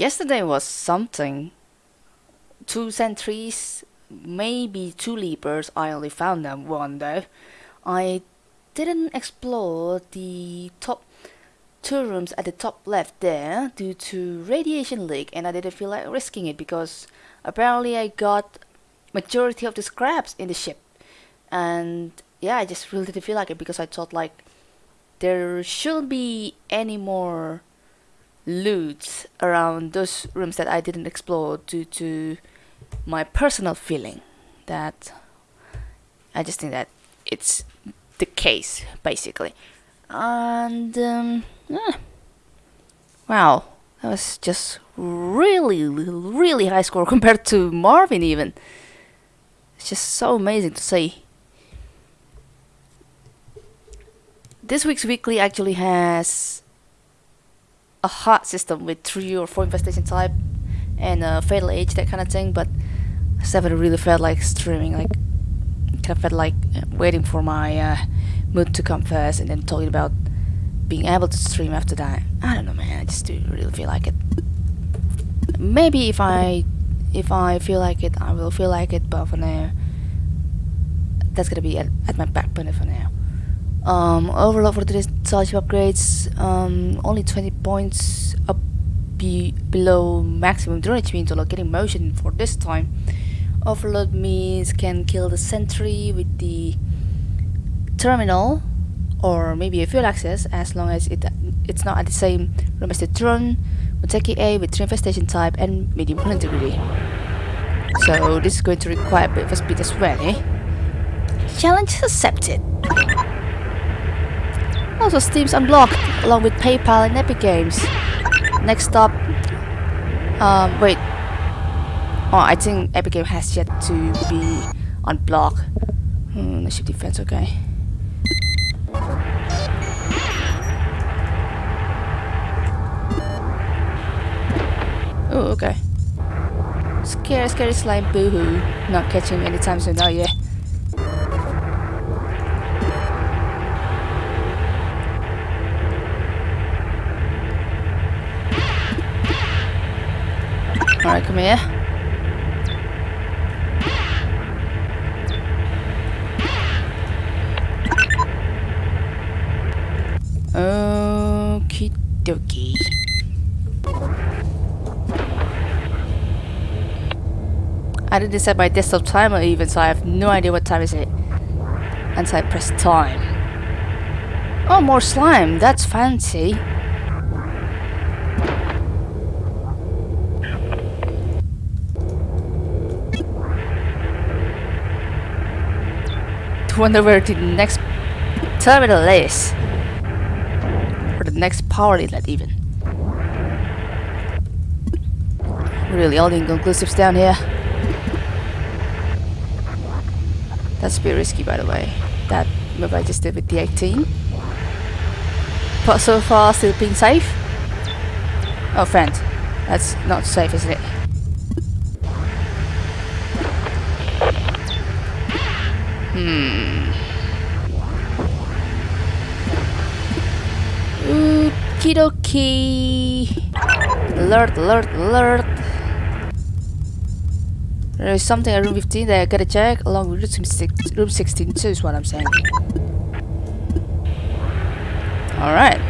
Yesterday was something. Two sentries, maybe two leapers. I only found them one though. I didn't explore the top two rooms at the top left there due to radiation leak and I didn't feel like risking it because apparently I got majority of the scraps in the ship and yeah I just really didn't feel like it because I thought like there shouldn't be any more loot around those rooms that I didn't explore due to my personal feeling that I just think that it's the case basically. And um, yeah. wow. That was just really really high score compared to Marvin even. It's just so amazing to see. This week's weekly actually has a hot system with three or four infestation type and a fatal age that kind of thing but I just really felt like streaming like kind of felt like waiting for my uh, mood to come first and then talking about being able to stream after that. I don't know man I just do really feel like it. Maybe if I if I feel like it I will feel like it but for now that's gonna be at, at my back burner for now um, overall for today's scholarship upgrades, um, only 20 points up be below maximum HP until getting motion for this time. Overload means can kill the sentry with the terminal or maybe a fuel access as long as it it's not at the same room as the drone. Muteki A with 3 infestation type and medium integrity. So this is going to require a bit of speed as well, eh? Challenge accepted. Also Steam's unblocked, along with PayPal and Epic Games. Next up... Um, wait. Oh, I think Epic Games has yet to be unblocked. Hmm, the ship defense, okay. Oh, okay. Scary, scary slime, boohoo. Not catching any anytime soon, oh yeah. Alright, come here. Okie dokie. I didn't set my desktop timer even, so I have no idea what time is it. Until I press time. Oh, more slime. That's fancy. Wonder where the next terminal is. Or the next power inlet even. Really all the inconclusives down here. That's a bit risky by the way. That move I just did with the 18. But so far still being safe. Oh friend, that's not safe is it? Okie dokie. Alert, alert, alert. There is something at room 15 that I gotta check along with room 16 too is what I'm saying. Alright.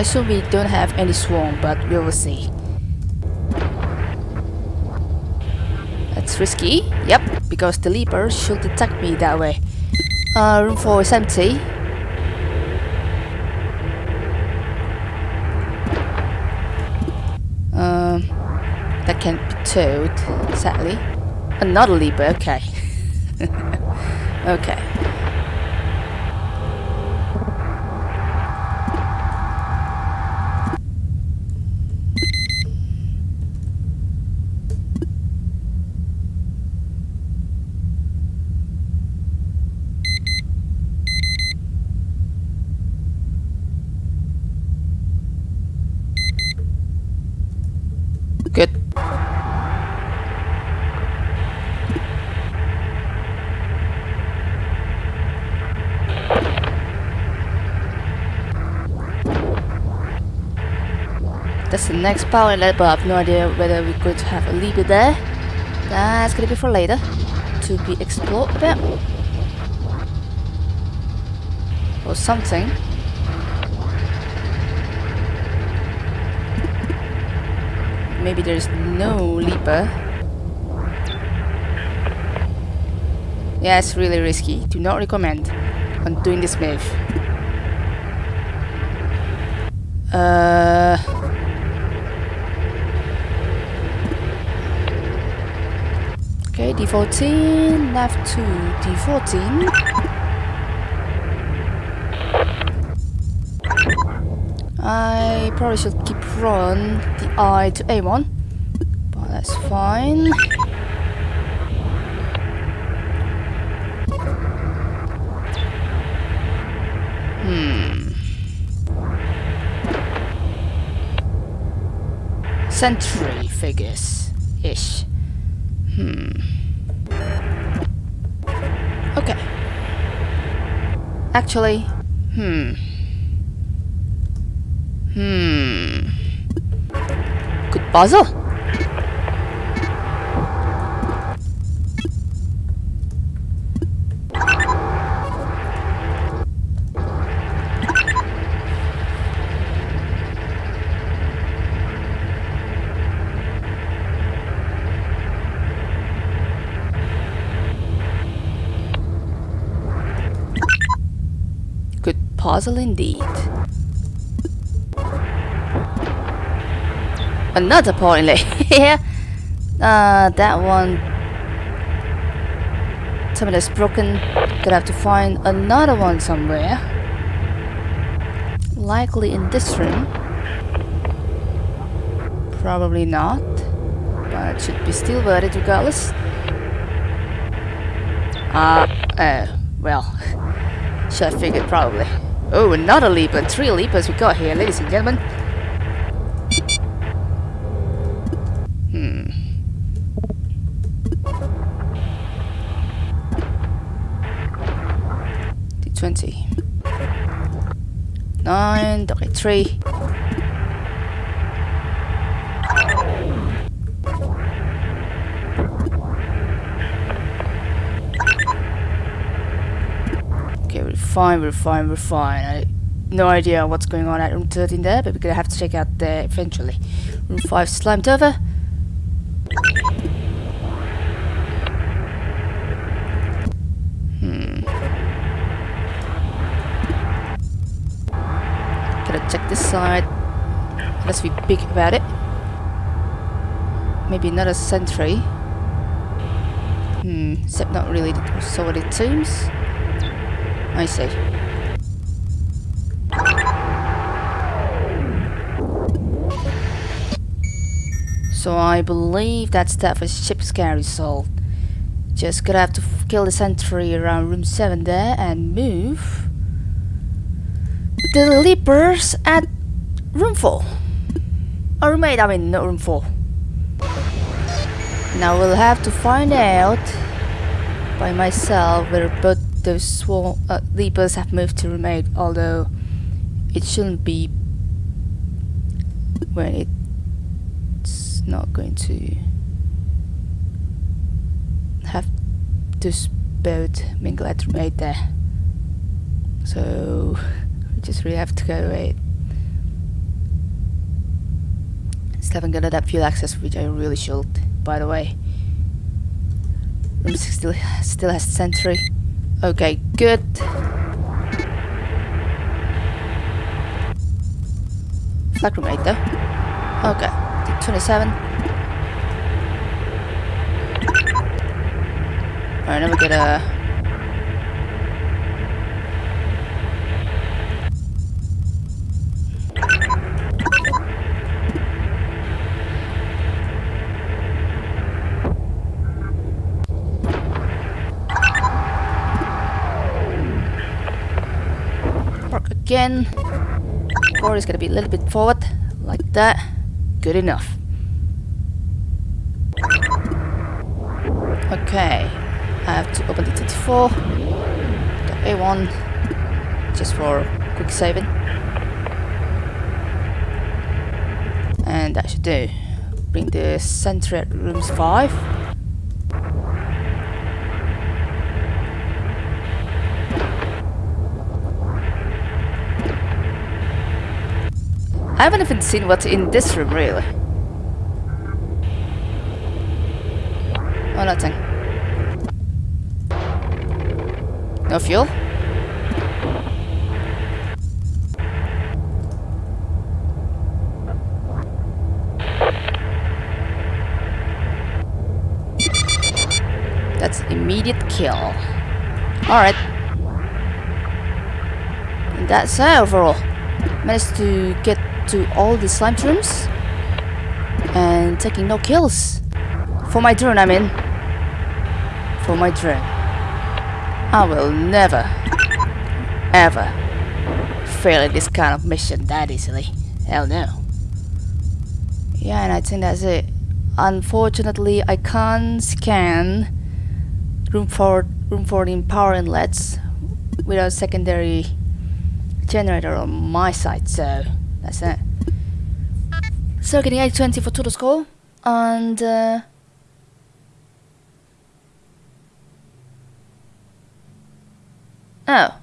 I assume we don't have any swarm, but we will see. That's risky. Yep, because the leaper should attack me that way. Uh, room 4 is empty. Um, that can't be towed, sadly. Another leaper, okay. okay. That's the next power inlet, but I have no idea whether we could have a lever there. That's gonna be for later to be explored a bit. Or something. Maybe there's no leaper. Yeah, it's really risky. Do not recommend on doing this move. Uh... Okay, D14, left to D14. I probably should keep run the I to A1, but that's fine. Hmm. Century figures ish. Hmm. Actually, hmm. Hmm. Good puzzle. Good puzzle indeed. Another point here. uh, that one. Something that's broken. Gonna have to find another one somewhere. Likely in this room. Probably not. But it should be still worth it regardless. Uh, uh, well. Should have figured probably. Oh, another leaper. Three leapers we got here, ladies and gentlemen. Hmm. D20. Nine, okay, three. Okay, we're fine, we're fine, we're fine. I no idea what's going on at room 13 there, but we're gonna have to check out there eventually. Room 5 slimed over. Hmm. Gotta check this side. Let's be big about it. Maybe another sentry. Hmm, except not really so it seems. I see. So I believe that for ship scary solved. Just gonna have to kill the sentry around room 7 there and move the leapers at room 4. Or room 8, I mean, not room 4. Now we'll have to find out by myself whether both those swall uh, have moved to 8, although it shouldn't be when it's not going to have this boat mingle at 8 there. So we just really have to go wait. Still haven't got that fuel access which I really should, by the way. Room 6 still, still has sentry. Okay, good. Flag room 8 though. Okay, 27. Alright, now we get a... again. Board is gonna be a little bit forward, like that. Good enough. Okay, I have to open the 24, the A1, just for quick saving. And that should do. Bring the sentry at rooms 5. I haven't even seen what's in this room really. Oh, nothing. No fuel? That's immediate kill. Alright. That's it overall. Managed to get to all the slime rooms and taking no kills. For my drone, I mean. For my drone. I will never, ever fail at this kind of mission that easily. Hell no. Yeah, and I think that's it. Unfortunately, I can't scan room for room 14 power inlets without secondary generator on my side, so that's it. So getting 820 for total score and uh, Oh,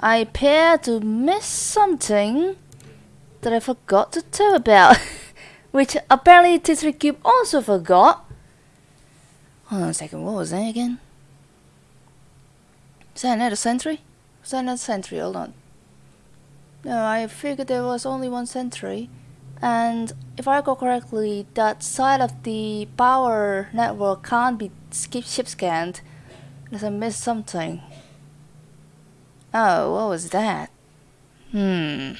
I appear to miss something that I forgot to tell about, which apparently T3 Cube also forgot. Hold on a second, what was that again? Is that another sentry? Is that another sentry? Hold on. No, I figured there was only one sentry. And if I recall correctly, that side of the power network can't be skip ship scanned. Unless I missed something. Oh, what was that? Hmm.